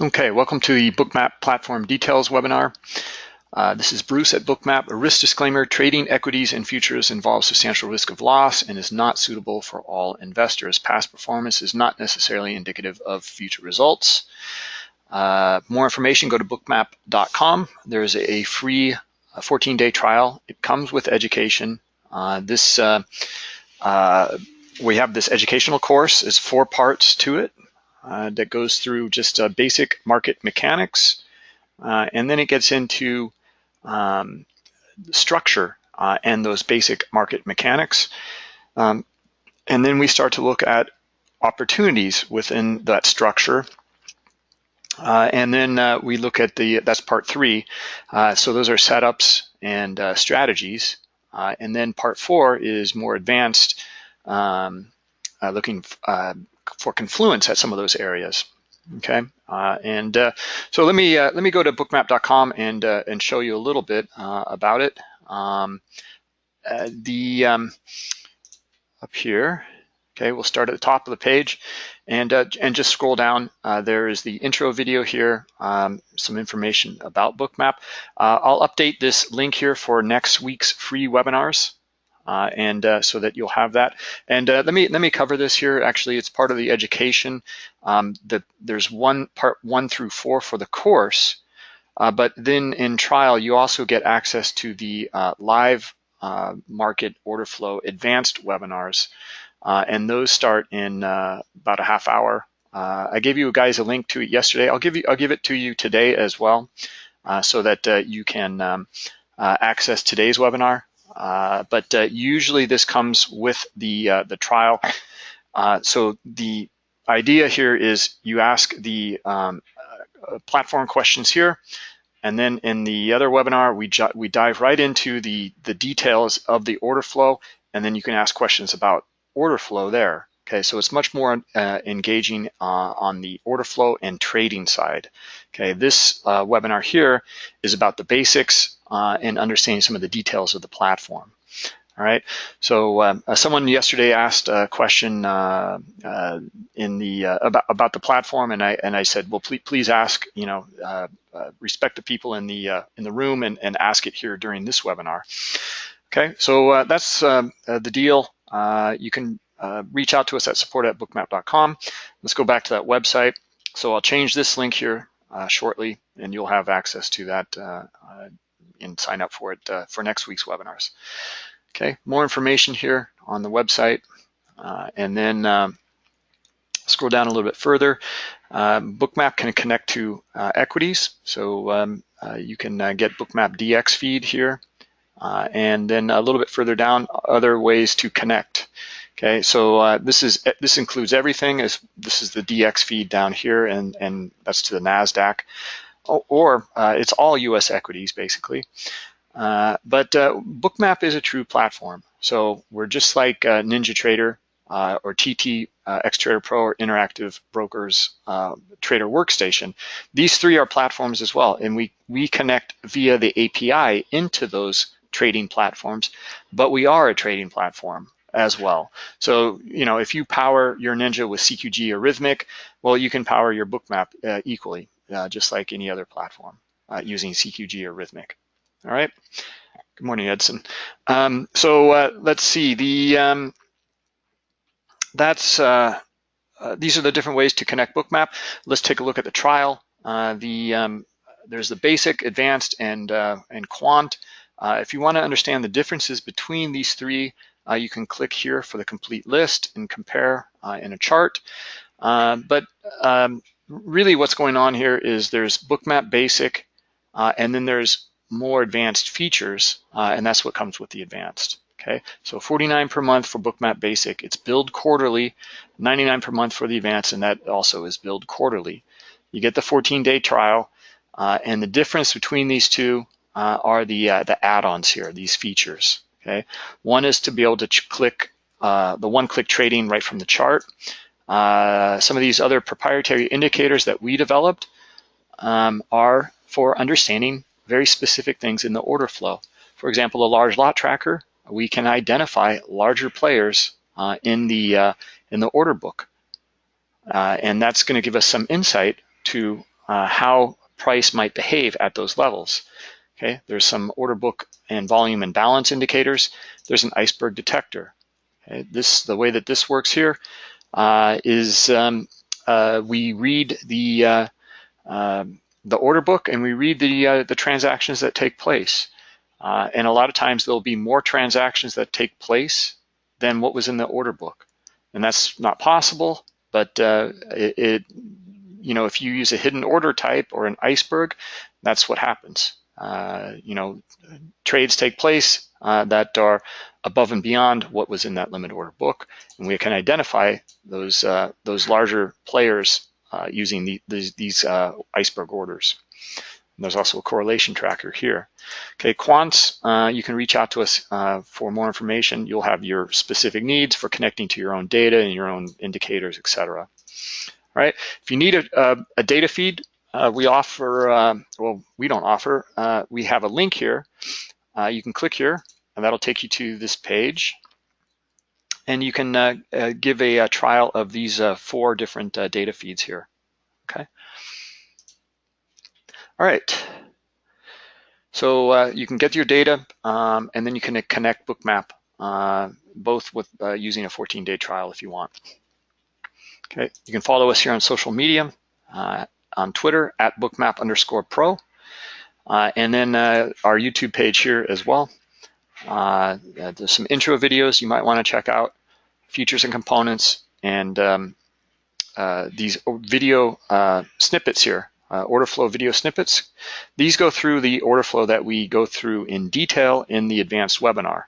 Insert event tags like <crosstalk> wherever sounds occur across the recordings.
Okay, welcome to the Bookmap Platform Details webinar. Uh, this is Bruce at Bookmap. A risk disclaimer, trading equities and futures involves substantial risk of loss and is not suitable for all investors. Past performance is not necessarily indicative of future results. Uh, more information, go to bookmap.com. There's a free 14-day trial. It comes with education. Uh, this uh, uh, We have this educational course. It's four parts to it uh, that goes through just uh, basic market mechanics, uh, and then it gets into um, structure uh, and those basic market mechanics. Um, and then we start to look at opportunities within that structure. Uh, and then uh, we look at the, that's part three. so those are setups and strategies. and then part four is more advanced, um, looking for confluence at some of those areas. Okay, uh, and uh, so let me uh, let me go to bookmap.com and uh, and show you a little bit uh, about it. Um, the um, up here, okay, we'll start at the top of the page, and and just scroll down. there is the intro video here, um, some information about Bookmap. I'll update this link here for next week's free webinars uh, and uh, so that you'll have that. And uh, let me let me cover this here. Actually, it's part of the education. Um, the, there's one part one through four for the course, uh, but then in trial you also get access to the uh, live uh, market order flow advanced webinars, and those start in about a half hour. I gave you guys a link to it yesterday. I'll give you I'll give it to you today as well, so that you can um, access today's webinar. Uh, but uh, usually this comes with the, uh, the trial. so the idea here is you ask the um, platform questions here, and then in the other webinar, we, we dive right into the, the details of the order flow, and then you can ask questions about order flow there. Okay, so it's much more uh, engaging uh, on the order flow and trading side. Okay, this uh, webinar here is about the basics uh, and understanding some of the details of the platform. All right, so um, uh, someone yesterday asked a question uh, in the about about the platform, and I and I said, well, please please ask, you know, respect the people in the in the room and, and ask it here during this webinar. Okay, so that's um, the deal. you can uh, reach out to us at support at bookmap.com. Let's go back to that website. So I'll change this link here uh, shortly and you'll have access to that uh, uh and sign up for it uh, for next week's webinars. Okay, more information here on the website. Uh, and then um, scroll down a little bit further. Um, Bookmap can connect to equities. So um, you can get Bookmap DX feed here. and then a little bit further down, other ways to connect. Okay, so uh, this is this includes everything. This is the DX feed down here, and and that's to the Nasdaq, or, or uh, it's all U.S. equities basically. Uh, but uh, Bookmap is a true platform. So we're just like uh, NinjaTrader uh, or TT Xtrader Pro or Interactive Brokers Trader Workstation. These three are platforms as well, and we we connect via the API into those trading platforms. But we are a trading platform as well. So, you know, if you power your Ninja with CQG or Rithmic, well, you can power your bookmap uh, equally, uh, just like any other platform uh, using CQG or Rithmic. All right. Good morning, Edson. Um, so uh, let's see. The um, that's uh, uh, these are the different ways to connect bookmap. Let's take a look at the trial. the um, there's the basic, advanced, and and quant. if you want to understand the differences between these three, uh, you can click here for the complete list and compare uh, in a chart. Uh, but um, really what's going on here is there's bookmap basic uh, and then there's more advanced features uh, and that's what comes with the advanced. Okay, so 49 per month for bookmap basic. It's billed quarterly, 99 per month for the advanced and that also is billed quarterly. You get the 14 day trial uh, and the difference between these two are the, the add-ons here, these features. Okay, one is to be able to click uh, the one-click trading right from the chart. Uh, some of these other proprietary indicators that we developed um, are for understanding very specific things in the order flow. For example, a large lot tracker, we can identify larger players uh, in the uh, in the order book, uh, and that's going to give us some insight to uh, how price might behave at those levels. Okay, there's some order book and volume and balance indicators. There's an iceberg detector. Okay, this the way that this works here is um, uh, we read the uh, um, the order book and we read the uh, the transactions that take place. Uh, and a lot of times there'll be more transactions that take place than what was in the order book, and that's not possible. But uh, it, it, you know, if you use a hidden order type or an iceberg, that's what happens. Uh, you know, trades take place uh, that are above and beyond what was in that limit order book, and we can identify those uh, those larger players uh, using the, these, these uh, iceberg orders. And there's also a correlation tracker here. Okay, quants, uh, you can reach out to us for more information. You'll have your specific needs for connecting to your own data and your own indicators, etc. Right? If you need a, a, a data feed, uh, we offer, uh, well, we don't offer, uh, we have a link here. Uh, you can click here and that'll take you to this page. And you can uh, uh, give a, a, trial of these four different data feeds here, okay? All right. So you can get your data um, and then you can connect Bookmap, both with using a 14-day trial if you want. Okay, you can follow us here on social media. Uh, on Twitter at bookmap underscore pro. Uh, and then uh, our YouTube page here as well. Uh, there's some intro videos you might want to check out, features and components, and um, uh, these video uh, snippets here, uh, order flow video snippets. These go through the order flow that we go through in detail in the advanced webinar.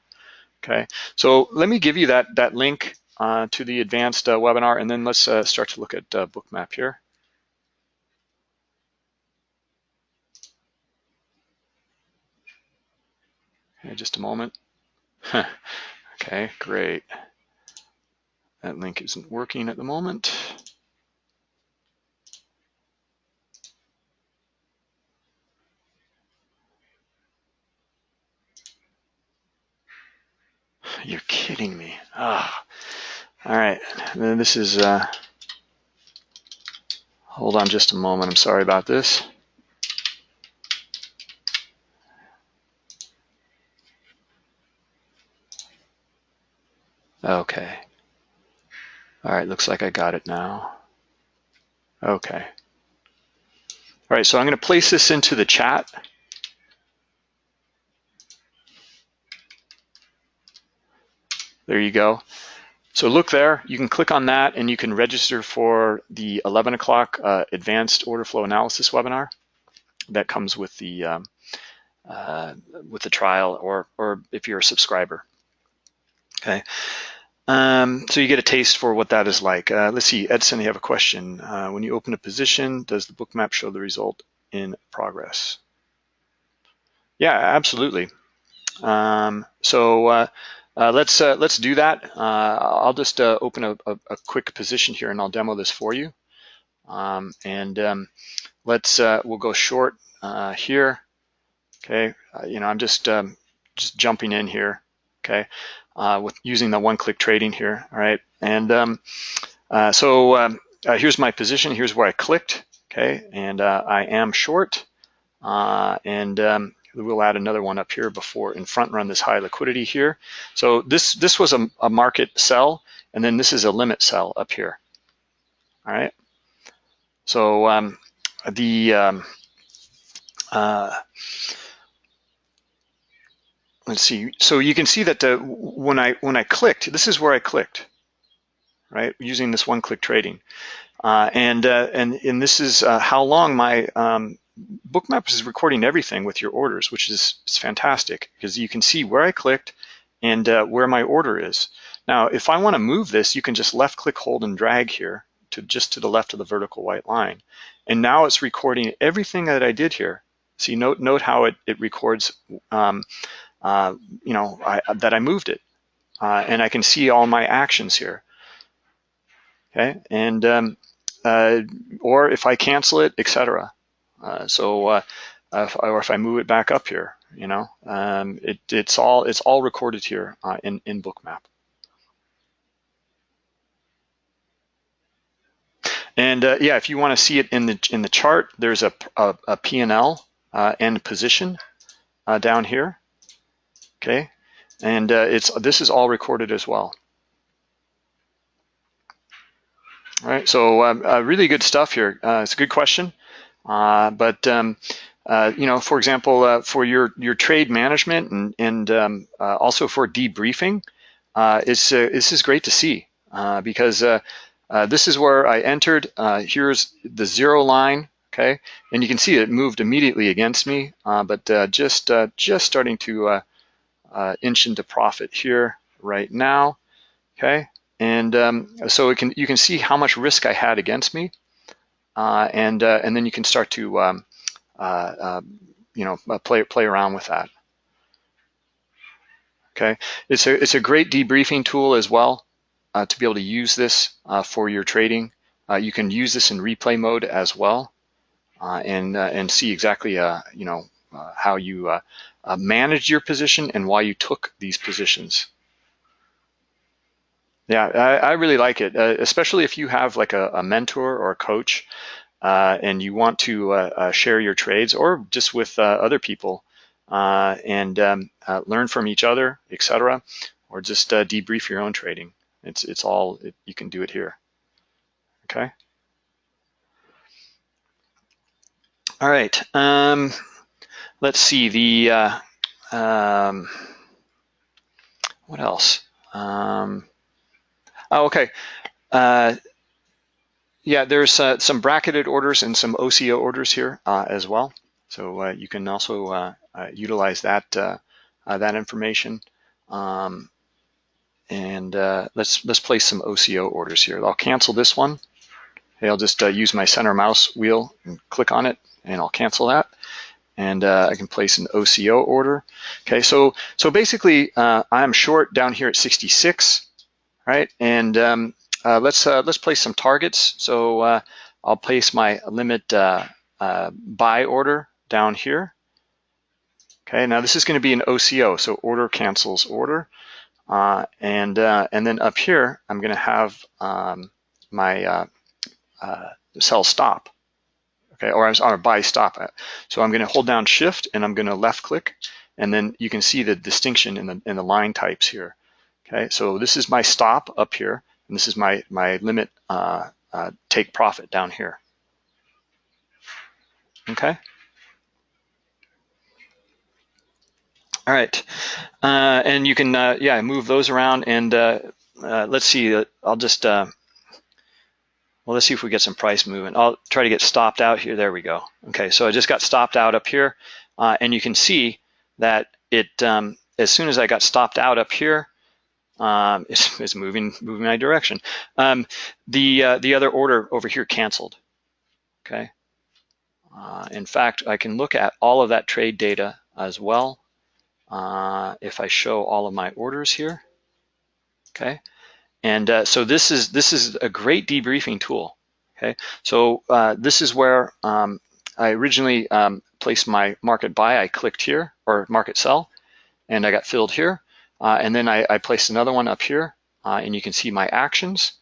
Okay, so let me give you that, that link to the advanced webinar, and then let's start to look at Bookmap here. Just a moment. okay, great. That link isn't working at the moment. You're kidding me. Ah. All right, this is, uh, hold on just a moment. I'm sorry about this. Okay. All right, looks like I got it now. Okay. All right, so I'm going to place this into the chat. There you go. So look there, you can click on that and you can register for the 11 o'clock uh, advanced order flow analysis webinar that comes with the um, uh, with the trial or, or if you're a subscriber. Okay. Um, so you get a taste for what that is like. Uh, let's see, Edson, you have a question. Uh, when you open a position, does the bookmap show the result in progress? Yeah, absolutely. Um, so uh, uh let's uh, let's do that. Uh, I'll just open a, a, a, quick position here and I'll demo this for you. Um, and um, let's we'll go short here. Okay, you know I'm just um, just jumping in here. Okay, uh, with using the one-click trading here, all right? And um, uh, so um, uh, here's my position. Here's where I clicked, okay? And uh, I am short. Uh, and um, we'll add another one up here before in front run this high liquidity here. So this, this was a, a market sell, and then this is a limit sell up here, all right? So um, the um, uh, let's see. So you can see that when I when I clicked, this is where I clicked, right? Using this one-click trading, uh, and uh, and and this is uh, how long my um, Bookmap is recording everything with your orders, which is, is fantastic because you can see where I clicked and uh, where my order is. Now, if I want to move this, you can just left-click, hold, and drag here to just to the left of the vertical white line, and now it's recording everything that I did here. See, note note how it it records. Um, uh, you know, I, that I moved it. Uh, and I can see all my actions here. Okay, and um, uh, or if I cancel it, etc. Uh, so, uh, if, or if I move it back up here, you know, um, it, it's all it's all recorded here in in Bookmap. And uh, yeah, if you want to see it in the in the chart, there's a, a, a P&L uh, and position uh, down here. Okay, and uh, it's this is all recorded as well. All right, so um, uh, really good stuff here. Uh, it's a good question, but um, you know, for example, for your your trade management and and um, also for debriefing, it's this is great to see because uh, this is where I entered. Uh, here's the zero line, okay? And you can see it moved immediately against me, uh, but uh, just uh, just starting to uh, inch into profit here right now, okay? And um, so it can you can see how much risk I had against me, and and then you can start to um, you know play play around with that. Okay, it's a it's a great debriefing tool as well uh, to be able to use this uh, for your trading. Uh, you can use this in replay mode as well uh, and, uh, and see exactly you know, Uh, how you uh, uh, managed your position and why you took these positions. Yeah, I, I really like it, especially if you have like a, a mentor or a coach and you want to share your trades or just with other people and um, learn from each other, etc., or just debrief your own trading. It's, it's all, it, you can do it here, okay? All right, um, let's see, the, uh, um, what else? Um, oh, okay. Uh, yeah, there's uh, some bracketed orders and some OCO orders here uh, as well. So uh, you can also uh, utilize that that information. Um, and let's let's place some OCO orders here. I'll cancel this one. I'll just use my center mouse wheel and click on it, and I'll cancel that. And uh, I can place an OCO order. Okay, so so basically, uh, I'm short down here at 66, right? And um, uh, let's uh, let's place some targets. So I'll place my limit buy order down here. Okay, now this is going to be an OCO, so order cancels order. Uh, and, uh, and then up here, I'm gonna have um, my uh, uh sell stop, okay, or I'm sorry, buy stop. at. So I'm gonna hold down shift and I'm gonna left click, and then you can see the distinction in the, in the line types here. Okay, so this is my stop up here, and this is my, my limit uh, uh, take profit down here. Okay. All right, uh, and you can, uh, yeah, move those around and uh, uh let's see, I'll just, well, let's see if we get some price movement. I'll try to get stopped out here. There we go. Okay, so I just got stopped out up here and you can see that it, um, as soon as I got stopped out up here, um, <laughs> it's, it's, moving moving my direction. Um, the the other order over here canceled. Okay. in fact, I can look at all of that trade data as well uh, if I show all of my orders here, okay? And uh, so this is this is a great debriefing tool, okay? So uh, this is where um, I originally um, placed my market buy. I clicked here, or market sell, and I got filled here. Uh, and then I, I, placed another one up here, uh, and you can see my actions.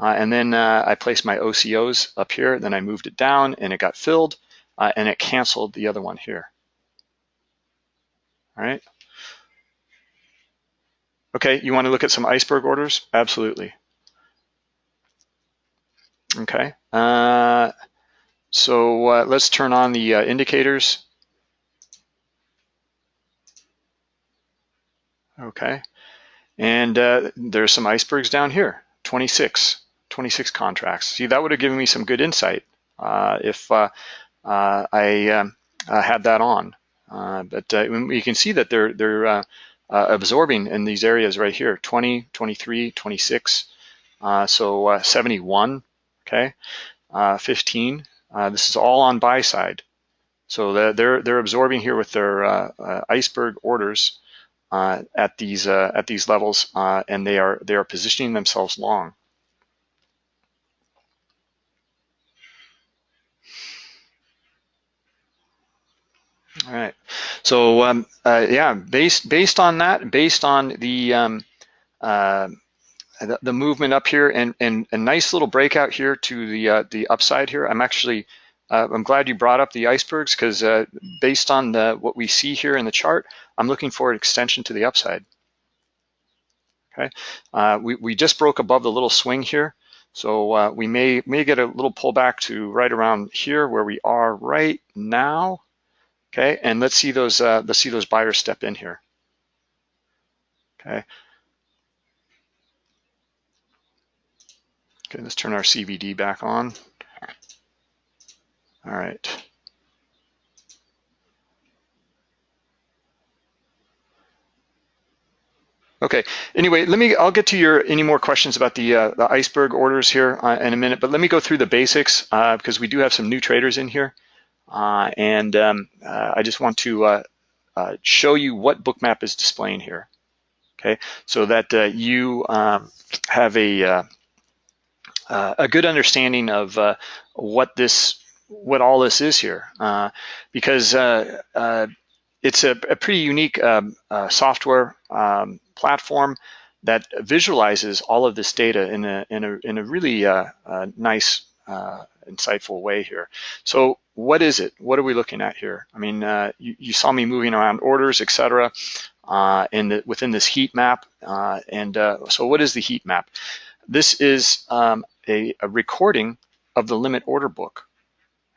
Uh, and then I placed my OCOs up here, then I moved it down and it got filled, and it canceled the other one here. All right. Okay, you want to look at some iceberg orders? Absolutely. Okay, uh, so uh, let's turn on the uh, indicators. Okay, and uh, there's some icebergs down here, 26, 26 contracts. See, that would have given me some good insight uh, if uh, I um, had that on. but you can see that they're, they're uh, absorbing in these areas right here, 20, 23, 26, uh, so uh, 71, okay, uh, 15. Uh, this is all on buy side. So they're, they're absorbing here with their uh, iceberg orders at these at these levels, and they are they are positioning themselves long. All right. So um, uh, yeah, based based on that, based on the um, uh, the, the, movement up here and, and a nice little breakout here to the uh, the upside here. I'm actually uh, I'm glad you brought up the icebergs because uh, based on the, what we see here in the chart, I'm looking for an extension to the upside. Okay, uh, we, we just broke above the little swing here. So uh, we may, may get a little pullback to right around here where we are right now. Okay, and let's see those uh, let's see those buyers step in here. Okay. Okay, let's turn our CVD back on. All right. Okay. Anyway, let me. I'll get to your any more questions about the uh, the iceberg orders here uh, in a minute. But let me go through the basics uh, because we do have some new traders in here, uh, and um, uh, I just want to uh, show you what Bookmap is displaying here. Okay, so that you um, have a a good understanding of what this what all this is here, because it's a, a, pretty unique um, software um, platform that visualizes all of this data in a, in a, in a really uh, uh, nice, uh, insightful way here. So what is it? What are we looking at here? I mean, uh, you, you, saw me moving around orders, et cetera, uh, in the, within this heat map. Uh, and so what is the heat map? This is um, a, a recording of the limit order book.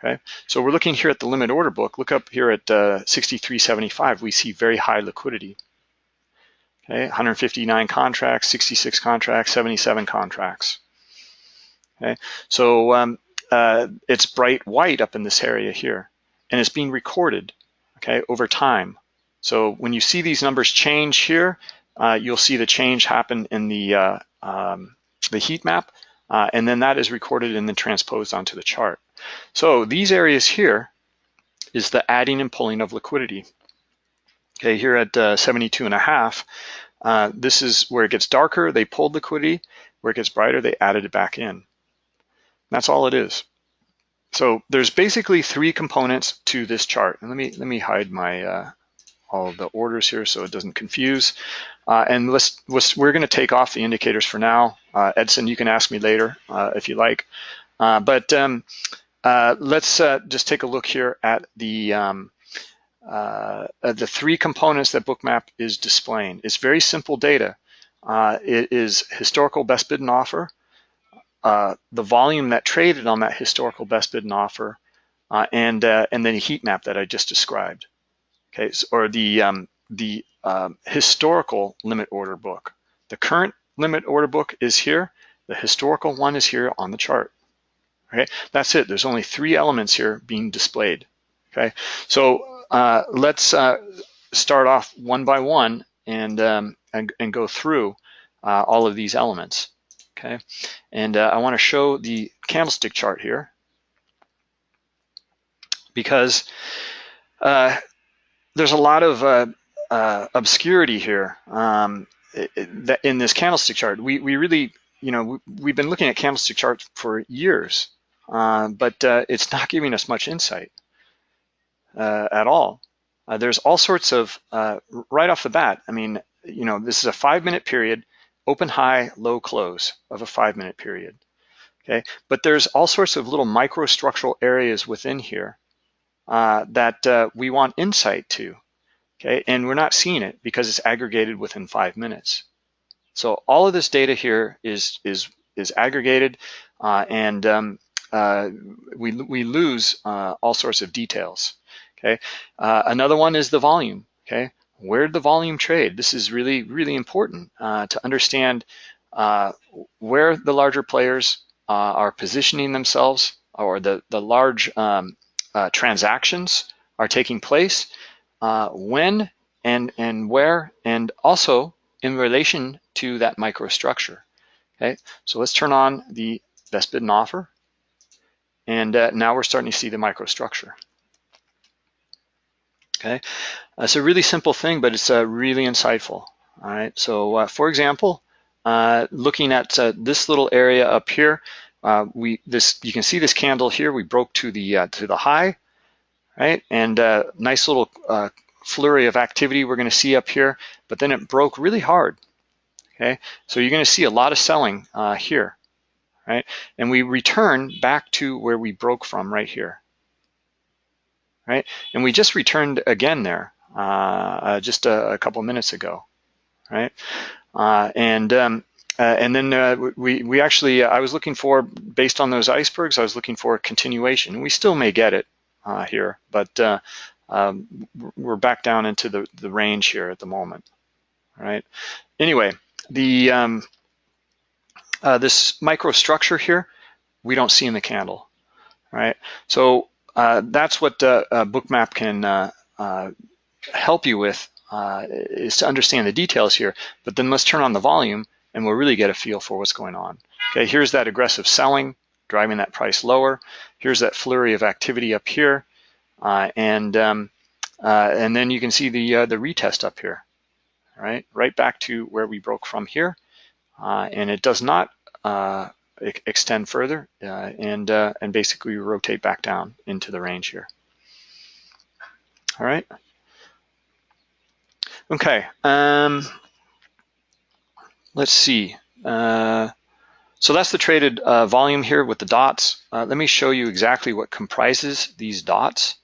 Okay, so we're looking here at the limit order book. Look up here at uh, 6375. We see very high liquidity. Okay, 159 contracts, 66 contracts, 77 contracts. Okay, so um, uh, it's bright white up in this area here, and it's being recorded, okay, over time. So when you see these numbers change here, uh, you'll see the change happen in the uh, um, the heat map, uh, and then that is recorded and then transposed onto the chart. So these areas here is the adding and pulling of liquidity. Okay, here at uh, 72 and a half, uh, this is where it gets darker, they pulled liquidity. Where it gets brighter, they added it back in. That's all it is. So there's basically three components to this chart. And let me let me hide my uh, all the orders here so it doesn't confuse. Uh, and let's, let's we're going to take off the indicators for now. Uh, Edson, you can ask me later uh, if you like. Uh, but um, uh, let's just take a look here at the um, the three components that Bookmap is displaying. It's very simple data. It is historical best bid and offer, uh, the volume that traded on that historical best bid and offer, uh, and uh, and then a heat map that I just described. Okay, so, or the um, the um, historical limit order book. The current limit order book is here. The historical one is here on the chart. Okay, that's it. There's only three elements here being displayed. Okay, so uh, let's uh, start off one by one and, um, and, and, go through uh, all of these elements, okay? And uh, I wanna show the candlestick chart here because uh, there's a lot of obscurity here um, in this candlestick chart. We, we really, you know, we've been looking at candlestick charts for years, but it's not giving us much insight uh, at all. Uh, there's all sorts of, uh, right off the bat, I mean, you know, this is a five minute period, open high, low close of a five minute period. Okay, but there's all sorts of little microstructural areas within here uh, that uh, we want insight to. Okay, and we're not seeing it because it's aggregated within five minutes. So all of this data here is is is aggregated, uh, and um, uh, we we lose uh, all sorts of details. Okay, uh, another one is the volume. Okay, where did the volume trade? This is really, really important uh, to understand uh, where the larger players uh, are positioning themselves or the, the large um, uh, transactions are taking place, uh, when and, and where, and also in relation to that microstructure. Okay, so let's turn on the best bid and offer. And now we're starting to see the microstructure okay? It's a really simple thing, but it's uh, really insightful, all right? So uh, for example, uh, looking at uh, this little area up here, uh, we this you can see this candle here, we broke to the uh, to the high, right? And nice little flurry of activity we're gonna see up here, but then it broke really hard, Okay, so you're going to see a lot of selling here, right? And we return back to where we broke from right here, right? And we just returned again there uh, uh, just a, a, couple minutes ago, right? Uh, and um, uh, and then we we actually I was looking for based on those icebergs I was looking for a continuation. We still may get it here, but um, we're back down into the the range here at the moment, right? Anyway, the um, uh, this microstructure here, we don't see in the candle, right? So uh, that's what uh, Bookmap can uh, help you with is to understand the details here. But then let's turn on the volume and we'll really get a feel for what's going on. Okay, here's that aggressive selling driving that price lower. Here's that flurry of activity up here, and um, and then you can see the the retest up here right? Right back to where we broke from here. Uh, and it does not uh, extend further uh, and, uh, and basically rotate back down into the range here. All right. Okay. Um, let's see. Uh, so that's the traded uh, volume here with the dots. Uh, let me show you exactly what comprises these dots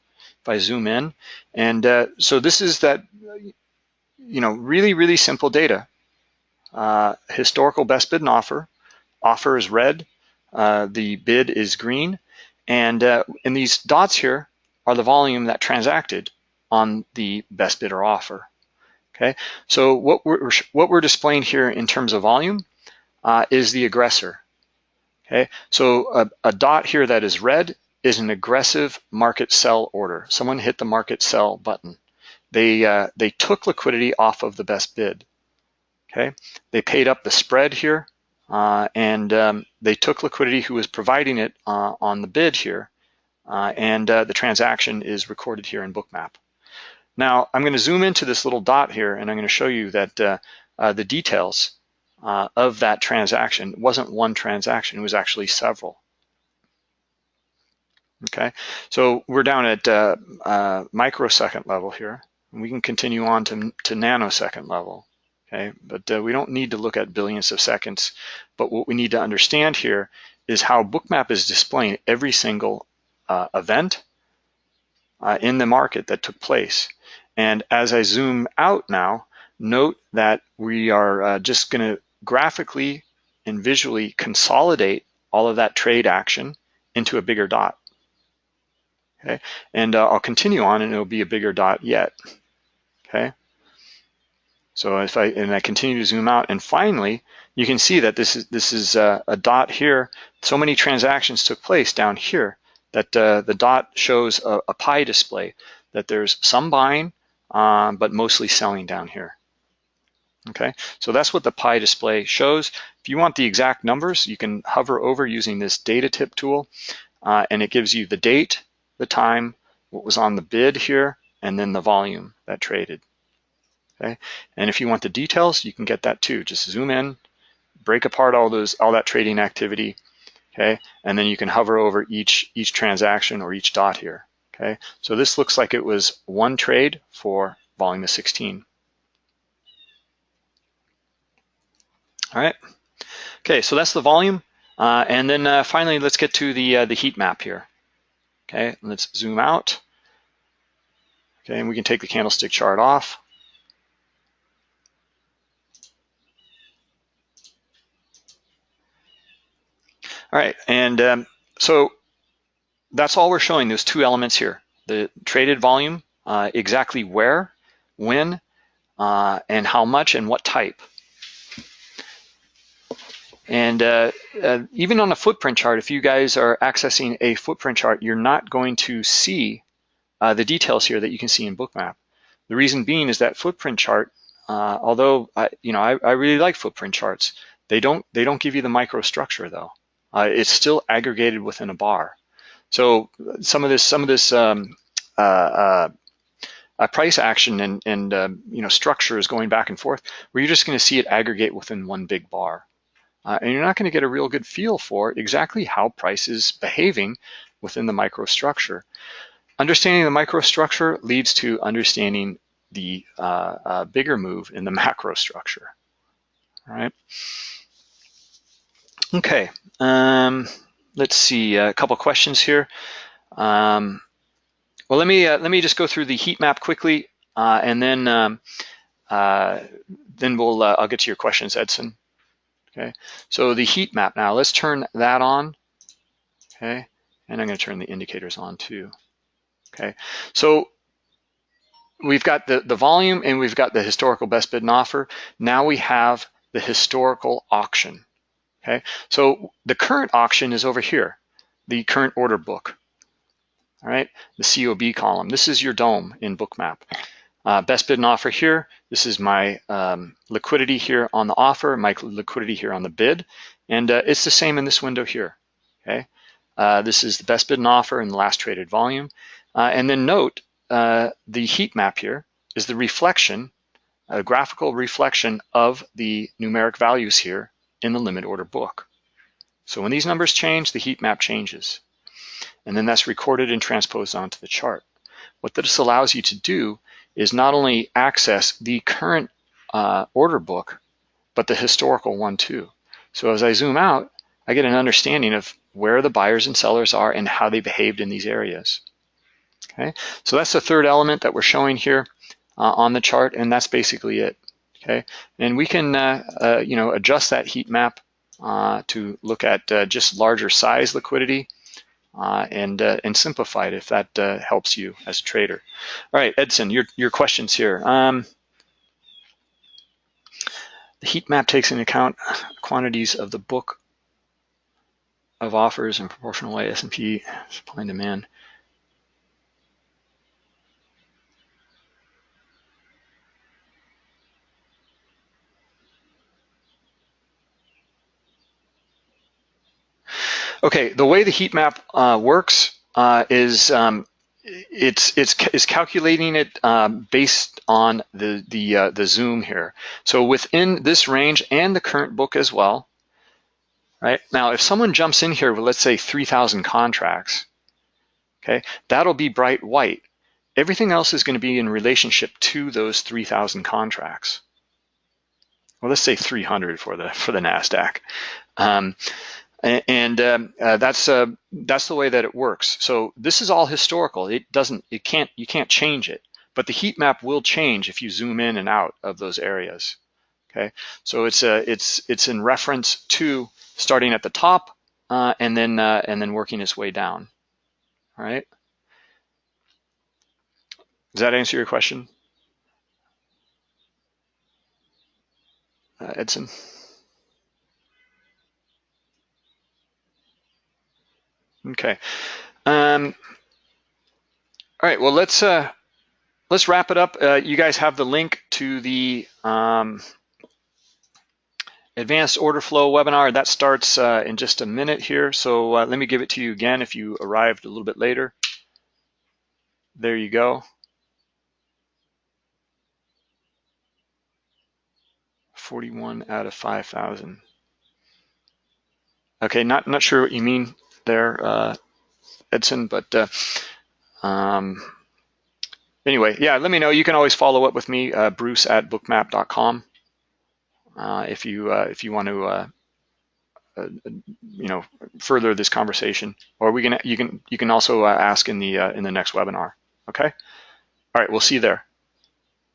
if I zoom in. And uh, so this is that you know, really, really simple data. Historical best bid and offer. Offer is red, uh, the bid is green, and uh, in these dots here are the volume that transacted on the best bid or offer. Okay, so what we're what we're displaying here in terms of volume uh, is the aggressor. Okay, so a, a dot here that is red is an aggressive market sell order. Someone hit the market sell button. They, uh, they took liquidity off of the best bid. Okay, they paid up the spread here, uh, and um, they took liquidity who was providing it uh, on the bid here, uh, and uh, the transaction is recorded here in Bookmap. Now, I'm going to zoom into this little dot here, and I'm going to show you that uh, the details of that transaction wasn't one transaction, it was actually several. Okay, so we're down at microsecond level here. And we can continue on to, to nanosecond level, okay? But uh, we don't need to look at billions of seconds. But what we need to understand here is how Bookmap is displaying every single uh, event uh, in the market that took place. And as I zoom out now, note that we are uh, just gonna graphically and visually consolidate all of that trade action into a bigger dot. Okay, and uh, I'll continue on and it'll be a bigger dot yet okay? So if I, and I continue to zoom out, and finally, you can see that this is, this is a, uh, a dot here. So many transactions took place down here that uh, the dot shows a, a, pie display, that there's some buying, um, but mostly selling down here. Okay, so that's what the pie display shows. If you want the exact numbers, you can hover over using this data tip tool, uh, and it gives you the date, the time, what was on the bid here, and then the volume that traded. Okay, and if you want the details, you can get that too. Just zoom in, break apart all those all that trading activity, okay, and then you can hover over each each transaction or each dot here. Okay, so this looks like it was one trade for volume of 16. All right. Okay, so that's the volume. Uh, and then uh, finally, let's get to the, uh, the heat map here. Okay, let's zoom out. Okay, and we can take the candlestick chart off. All right, and um, so that's all we're showing, those two elements here. The traded volume, uh, exactly where, when, uh, and how much and what type. And uh, uh even on a footprint chart, if you guys are accessing a footprint chart, you're not going to see uh, the details here that you can see in Bookmap. The reason being is that footprint chart, uh, although I, you know I, I, really like footprint charts, they don't they don't give you the microstructure though. Uh, it's still aggregated within a bar. So some of this some of this um, uh, uh, price action and and um, you know structure is going back and forth, where you're just going to see it aggregate within one big bar. Uh, and you're not going to get a real good feel for exactly how price is behaving within the microstructure. Understanding the microstructure leads to understanding the uh, uh, bigger move in the <laughs> macrostructure, All right. Okay. Um, let's see a couple questions here. Um, well, let me uh, let me just go through the heat map quickly, uh, and then um, uh, then we'll uh, I'll get to your questions, Edson. Okay. So the heat map now. Let's turn that on. Okay. And I'm going to turn the indicators on too. Okay. So we've got the, the volume and we've got the historical best bid and offer. Now we have the historical auction. Okay, so the current auction is over here, the current order book. All right, the COB column. This is your dome in Bookmap. Uh, best bid and offer here. This is my um, liquidity here on the offer, my liquidity here on the bid, and uh, it's the same in this window here. Okay, uh, this is the best bid and offer and the last traded volume. Uh, and then note uh, the heat map here is the reflection, a graphical reflection of the numeric values here in the limit order book. So when these numbers change, the heat map changes. And then that's recorded and transposed onto the chart. What this allows you to do is not only access the current uh, order book, but the historical one too. So as I zoom out, I get an understanding of where the buyers and sellers are and how they behaved in these areas. Okay, so that's the third element that we're showing here uh, on the chart, and that's basically it. Okay, and we can uh, uh, you know adjust that heat map uh, to look at just larger size liquidity and and simplify it if that helps you as a trader. All right, Edson, your your questions here. Um, the heat map takes into account quantities of the book of offers and proportional way S&P supply and demand. Okay, the way the heat map uh, works uh, is um, it's it's is calculating it um, based on the the uh, the zoom here. So within this range and the current book as well. Right now, if someone jumps in here with let's say 3,000 contracts, okay, that'll be bright white. Everything else is going to be in relationship to those 3,000 contracts. Well, let's say 300 for the for the Nasdaq. Um, and um, uh, that's uh, that's the way that it works. So this is all historical. It doesn't, it can't, you can't change it, but the heat map will change if you zoom in and out of those areas. Okay, so it's uh, it's it's in reference to starting at the top uh, and then uh, and then working its way down. All right. Does that answer your question, uh, Edson? Okay. Um, all right. Well, let's uh, let's wrap it up. Uh, you guys have the link to the um, advanced order flow webinar. That starts uh, in just a minute here. So uh, let me give it to you again if you arrived a little bit later. There you go. Forty-one out of five thousand. Okay, not not sure what you mean there, uh, Edson. But uh, um, anyway, yeah, let me know. You can always follow up with me, uh, Bruce at bookmap.com, uh, if you uh, if you want to. Uh, uh, you know, further this conversation, or we can you can you can also ask in the in the next webinar. Okay. All right, we'll see you there.